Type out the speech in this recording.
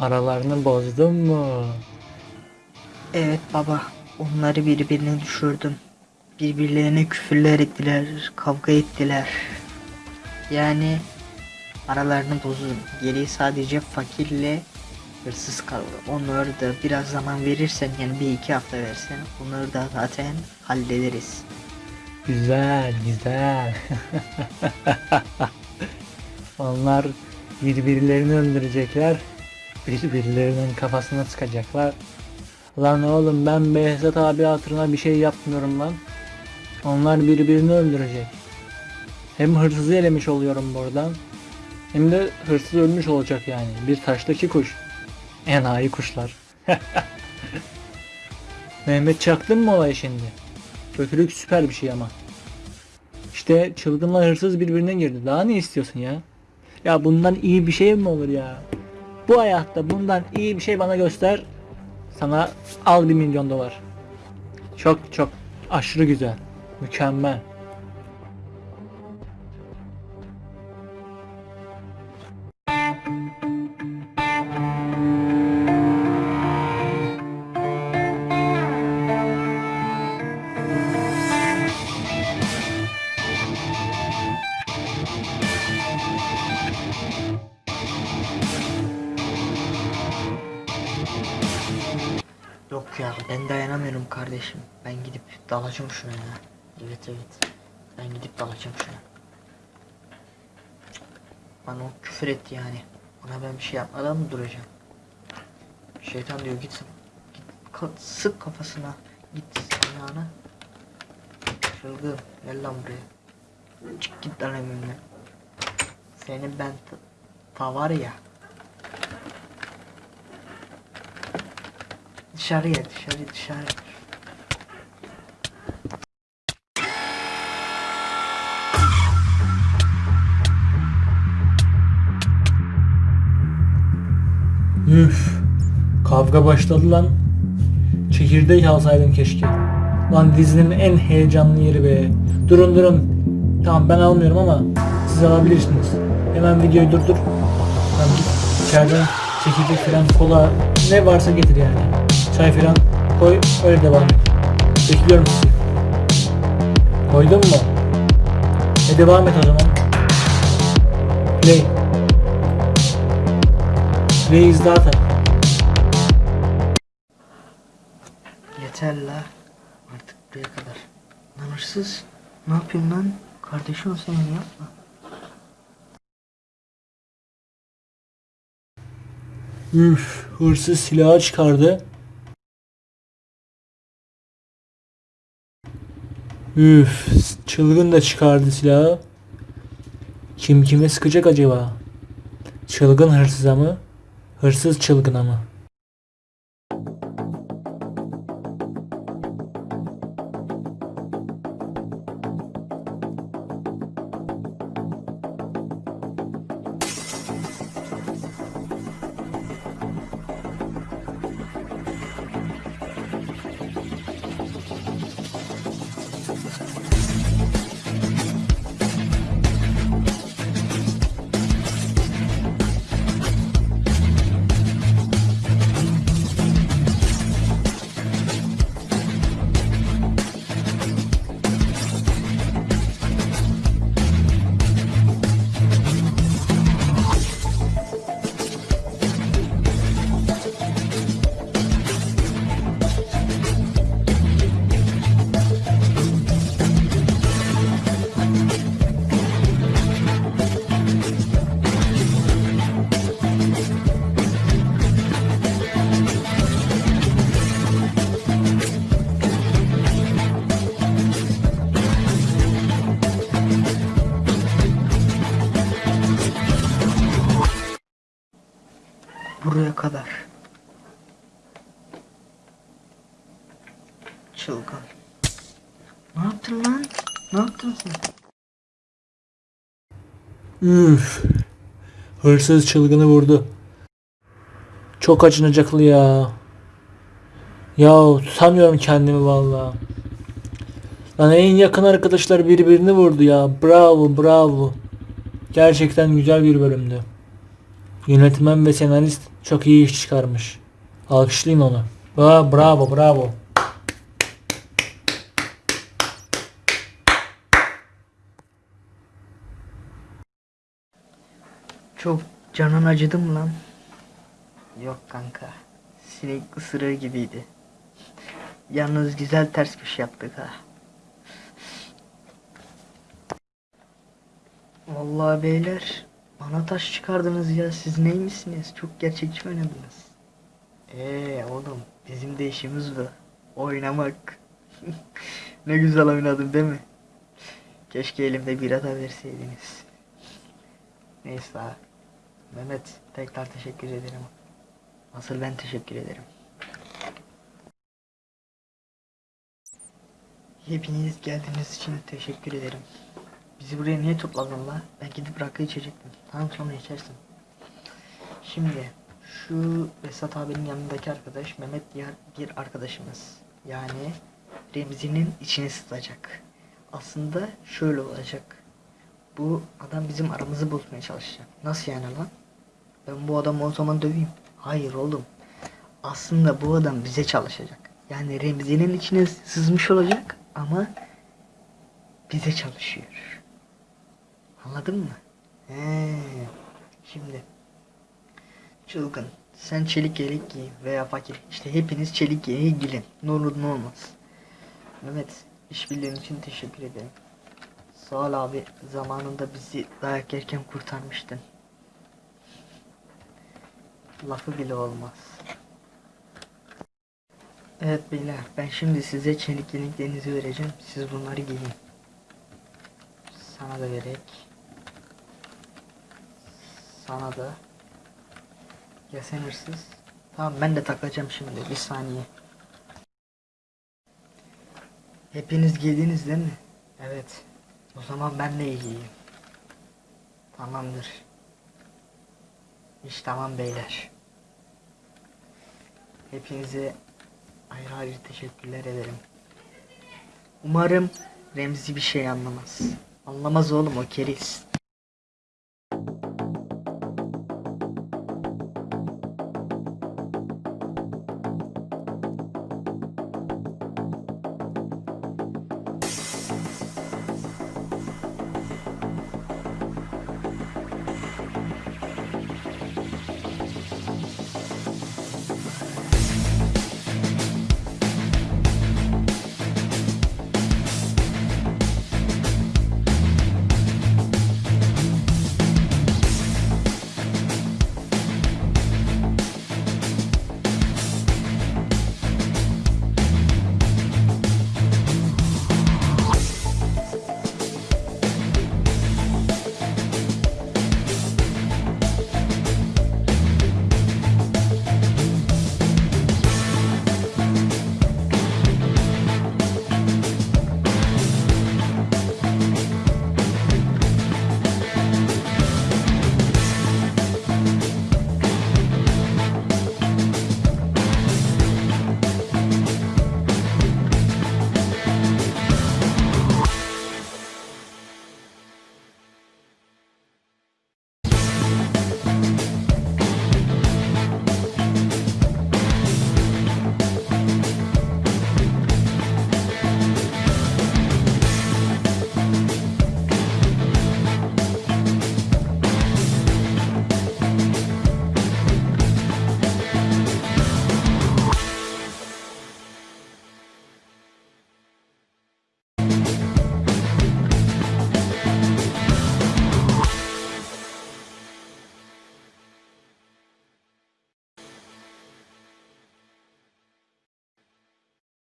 Aralarını bozdun mu? Evet baba, onları birbirine düşürdüm. Birbirlerine küfürler ettiler, kavga ettiler. Yani aralarını bozdum. Geriye sadece fakirle hırsız kaldı. Onları da biraz zaman verirsen yani bir iki hafta versen onları da zaten hallederiz. Güzel, güzel. Onlar birbirlerini öldürecekler. Birbirlerinin kafasına sıkacaklar. Lan oğlum ben Behzat abi hatırına bir şey yapmıyorum lan. Onlar birbirini öldürecek. Hem hırsızı elemiş oluyorum buradan. Hem de hırsız ölmüş olacak yani. Bir taştaki kuş. Enayi kuşlar. Mehmet çaktın mı olay şimdi? Kötülük süper bir şey ama. İşte çılgınla hırsız birbirine girdi. Daha ne istiyorsun ya? Ya bundan iyi bir şey mi olur ya? Bu hayatta bundan iyi bir şey bana göster. Sana al bir milyon dolar. Çok çok aşırı güzel. Mükemmel. Yok ya ben dayanamıyorum kardeşim. Ben gidip dalacağım şuna ya. Evet evet. Ben gidip dalacağım şuna. Bana o küfür etti yani. Ona ben bir şey yapmadan mı duracağım? Şeytan diyor git, git sık kafasına. Git ayağına. Çılgın gel lan buraya. Çık git lan evimden. Senin ben ta, ta var ya. Dışarıya dışarı dışarı. Üf. Kavga başladı lan. Çekirdek alsaydım keşke. Lan dizinin en heyecanlı yeri be. Durun durun. Tamam ben almıyorum ama siz alabilirsiniz. Hemen videoyu durdur. Tamam git içeriden çekirdek falan kola ne varsa getir yani. Çay falan koy öyle devam et. Bekliyorum sizi. Koydun mu? E devam et o zaman. Play. Play is data. Yeter la. Artık buraya kadar. Lan hırsız. Ne yapıyorsun lan? Kardeşim senin yapma. Üf, hırsız silahı çıkardı. Üf, çılgın da çıkardı silahı. Kim kime sıkacak acaba? Çılgın hırsıza mı? Hırsız çılgına mı? Buraya kadar. Çılgın. Ne yaptın lan? Ne yaptın sen? Üf. Hırsız çılgını vurdu. Çok acınacaklı ya. Ya tutamıyorum kendimi valla. Lan en yakın arkadaşlar birbirini vurdu ya. Bravo bravo. Gerçekten güzel bir bölümdü. Yönetmen ve senarist Çok iyi iş çıkarmış. Alkışlayın onu. Ba bravo bravo. Çok canın acıdı mı lan? Yok kanka. Sinek ısırığı gibiydi. Yalnız güzel ters köşe yaptık ha. Vallahi beyler bana taş çıkardınız ya siz neymişsiniz? Çok gerçekçi oynadınız. Eee oğlum bizim de işimiz bu. Oynamak. ne güzel oynadım değil mi? Keşke elimde bira da verseydiniz. Neyse. Mehmet tekrar teşekkür ederim. Asıl ben teşekkür ederim. Hepiniz geldiğiniz için teşekkür ederim. Bizi buraya niye topladın la? Ben gidip rakı içecektim. Tamam sonra içersin. Şimdi şu Vesat abinin yanındaki arkadaş Mehmet diğer bir arkadaşımız. Yani Remzi'nin içine sızacak. Aslında şöyle olacak. Bu adam bizim aramızı bozmaya çalışacak. Nasıl yani lan? Ben bu adamı o zaman döveyim. Hayır oğlum. Aslında bu adam bize çalışacak. Yani Remzi'nin içine sızmış olacak ama bize çalışıyor. Anladın mı? He. Şimdi çılgın. Sen çelik yelek giy veya fakir. İşte hepiniz çelik yeleğe giyin. Ne olur ne olmaz. Mehmet işbirliğin için teşekkür ederim. Sağ ol abi. Zamanında bizi dayak yerken kurtarmıştın. Lafı bile olmaz. Evet beyler ben şimdi size çelik yeleklerinizi vereceğim. Siz bunları giyin. Sana da verek. Sana da. Ya sen hırsız. Tamam ben de takacağım şimdi. Bir saniye. Hepiniz giydiniz değil mi? Evet. O zaman ben de giyeyim. Tamamdır. İş tamam beyler. Hepinize ayrı ayrı teşekkürler ederim. Umarım Remzi bir şey anlamaz. Anlamaz oğlum o keriz.